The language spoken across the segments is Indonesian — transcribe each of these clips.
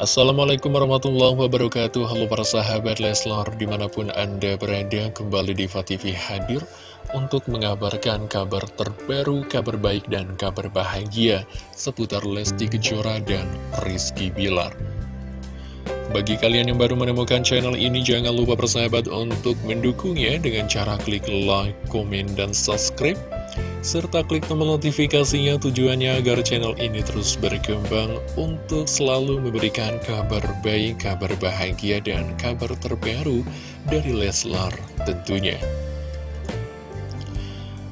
Assalamualaikum warahmatullahi wabarakatuh. Halo para sahabat Leslar Di mana pun anda berada kembali di TV hadir Untuk mengabarkan kabar terbaru Kabar baik dan kabar bahagia Seputar Lesti Kejora dan Rizky Bilar. Bagi kalian yang baru menemukan channel ini Jangan lupa persahabat untuk mendukungnya Dengan cara klik like, komen, dan subscribe serta klik tombol notifikasinya tujuannya agar channel ini terus berkembang untuk selalu memberikan kabar baik, kabar bahagia, dan kabar terbaru dari Leslar tentunya.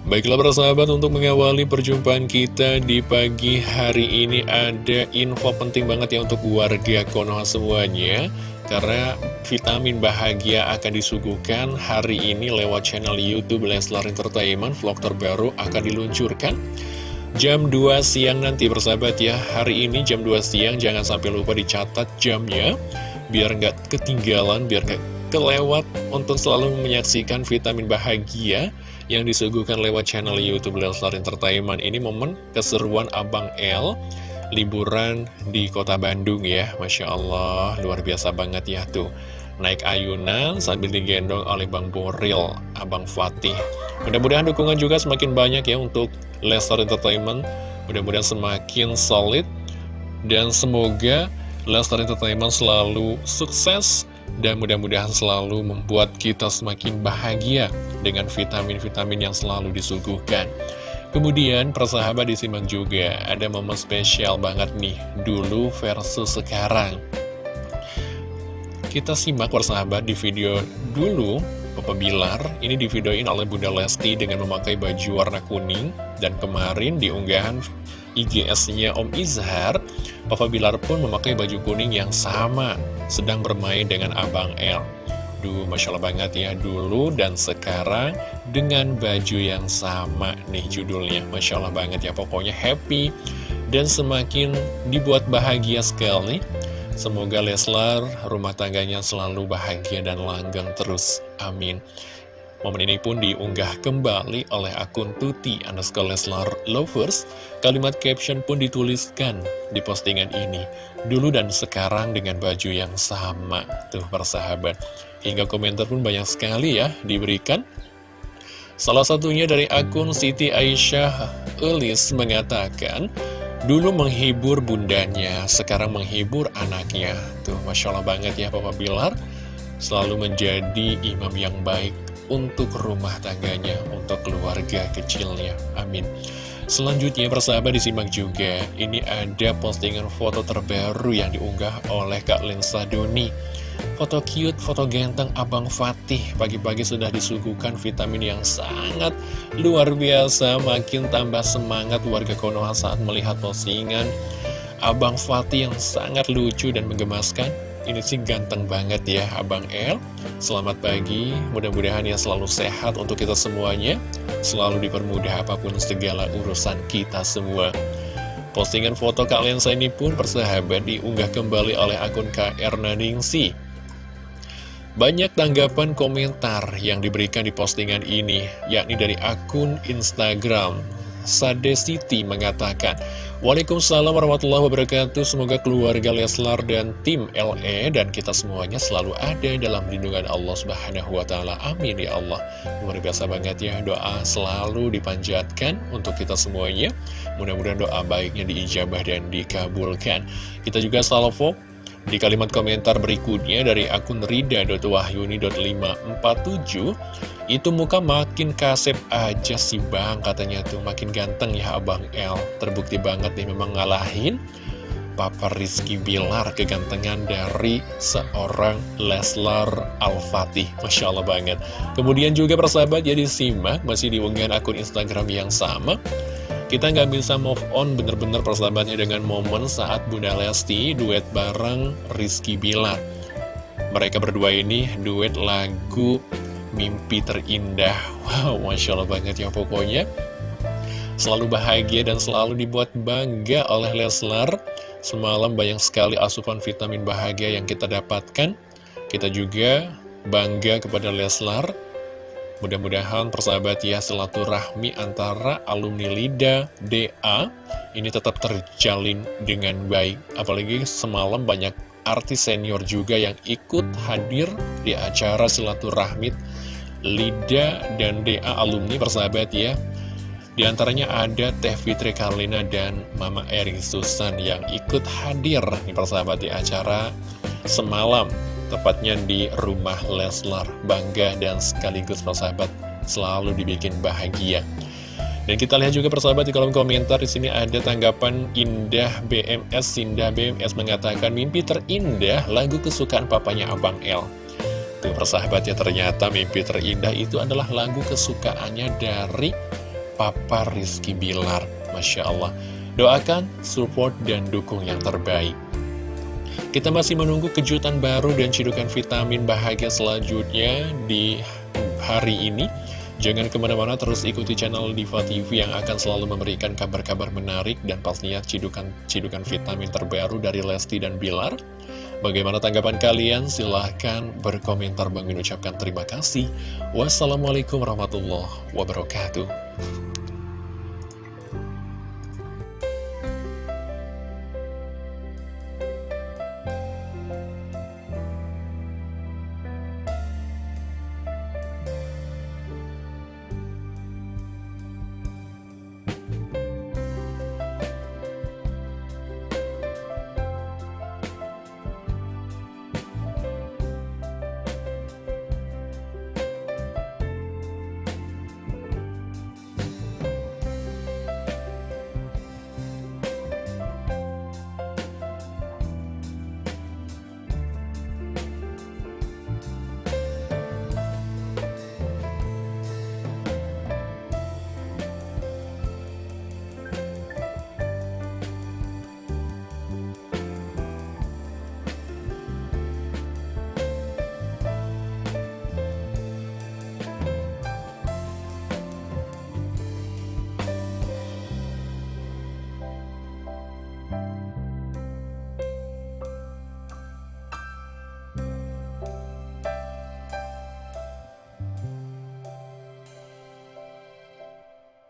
Baiklah para sahabat untuk mengawali perjumpaan kita di pagi hari ini ada info penting banget ya untuk warga Konoha semuanya karena vitamin bahagia akan disuguhkan hari ini lewat channel Youtube Leslar Entertainment Vlog terbaru akan diluncurkan. Jam 2 siang nanti bersahabat ya. Hari ini jam 2 siang jangan sampai lupa dicatat jamnya. Biar nggak ketinggalan, biar nggak kelewat Untuk selalu menyaksikan vitamin bahagia Yang disuguhkan lewat channel Youtube Leslar Entertainment. Ini momen keseruan Abang L liburan di kota Bandung ya. Masya Allah, luar biasa banget ya tuh. Naik ayunan sambil digendong oleh Bang Boril, Abang Fatih. Mudah-mudahan dukungan juga semakin banyak ya untuk Lestar Entertainment. Mudah-mudahan semakin solid. Dan semoga Lestar Entertainment selalu sukses dan mudah-mudahan selalu membuat kita semakin bahagia dengan vitamin-vitamin yang selalu disuguhkan. Kemudian persahabat disimak juga ada momen spesial banget nih dulu versus sekarang. Kita simak persahabat di video dulu Papa Bilar. Ini divideoin oleh Bunda Lesti dengan memakai baju warna kuning. Dan kemarin di unggahan IGS-nya Om Izhar Papa Bilar pun memakai baju kuning yang sama Sedang bermain dengan Abang L Duh, Masya Allah banget ya dulu dan sekarang dengan baju yang sama nih judulnya. Masya Allah banget ya pokoknya happy dan semakin dibuat bahagia sekali Semoga Leslar rumah tangganya selalu bahagia dan langgang terus, amin Momen ini pun diunggah kembali oleh akun Tuti underscore Leslar Lovers. Kalimat caption pun dituliskan di postingan ini. Dulu dan sekarang dengan baju yang sama. Tuh persahabat. Hingga komentar pun banyak sekali ya diberikan. Salah satunya dari akun Siti Aisyah Elis mengatakan, Dulu menghibur bundanya, sekarang menghibur anaknya. Tuh, Masya Allah banget ya Papa Bilar. Selalu menjadi imam yang baik untuk rumah tangganya, untuk keluarga kecilnya. Amin. Selanjutnya persahabat disimak juga, ini ada postingan foto terbaru yang diunggah oleh Kak Lensa Doni. Foto cute, foto ganteng Abang Fatih Pagi-pagi sudah disuguhkan vitamin yang sangat luar biasa Makin tambah semangat warga Konoha saat melihat postingan Abang Fatih yang sangat lucu dan menggemaskan ini sih ganteng banget ya Abang El. Selamat pagi Mudah-mudahan ya selalu sehat untuk kita semuanya. Selalu dipermudah apa pun segala urusan kita semua. Postingan foto Kak Lensa ini pun persahabat diunggah kembali oleh akun KR Naningsi banyak tanggapan komentar yang diberikan di postingan ini, yakni dari akun Instagram. Sade Siti mengatakan, Waalaikumsalam warahmatullahi wabarakatuh Semoga keluarga Leslar dan tim LE dan kita semuanya selalu ada dalam lindungan Allah Subhanahu wa taala. Amin ya Allah. Luar biasa banget ya doa selalu dipanjatkan untuk kita semuanya. Mudah-mudahan doa baiknya diijabah dan dikabulkan. Kita juga salvo di kalimat komentar berikutnya dari akun rida.wahyuni.547 Itu muka makin kasep aja sih bang katanya tuh. Makin ganteng ya abang L. Terbukti banget nih memang ngalahin Papa Rizky Bilar kegantengan dari seorang Leslar Al-Fatih. Masya Allah banget. Kemudian juga persahabat jadi simak masih diunggahan akun Instagram yang sama kita nggak bisa move on bener-bener persahabatnya dengan momen saat Bunda Lesti duet bareng Rizky Bilar. Mereka berdua ini duet lagu Mimpi Terindah. Wow, Masya Allah banget ya pokoknya. Selalu bahagia dan selalu dibuat bangga oleh Leslar. Semalam banyak sekali asupan vitamin bahagia yang kita dapatkan. Kita juga bangga kepada Leslar Mudah-mudahan persahabat ya silaturahmi antara alumni LIDA, DA ini tetap terjalin dengan baik. Apalagi semalam banyak artis senior juga yang ikut hadir di acara silaturahmi Lida dan DA alumni persahabat ya. Di antaranya ada Teh Fitri Karlina dan Mama Erin Susan yang ikut hadir di persahabat di acara semalam. Tepatnya di rumah Leslar. Bangga dan sekaligus persahabat selalu dibikin bahagia. Dan kita lihat juga persahabat di kolom komentar di sini ada tanggapan Indah BMS Indah BMS mengatakan mimpi terindah lagu kesukaan papanya Abang L. Tuh persahabat ya ternyata mimpi terindah itu adalah lagu kesukaannya dari Papa Rizky Bilar. Masya Allah. Doakan, support, dan dukung yang terbaik. Kita masih menunggu kejutan baru dan cidukan vitamin bahagia selanjutnya di hari ini. Jangan ke mana-mana terus ikuti channel Diva TV yang akan selalu memberikan kabar-kabar menarik dan pastinya cidukan-cidukan vitamin terbaru dari Lesti dan Bilar. Bagaimana tanggapan kalian? Silahkan berkomentar. Bang ucapkan terima kasih. Wassalamualaikum warahmatullahi wabarakatuh.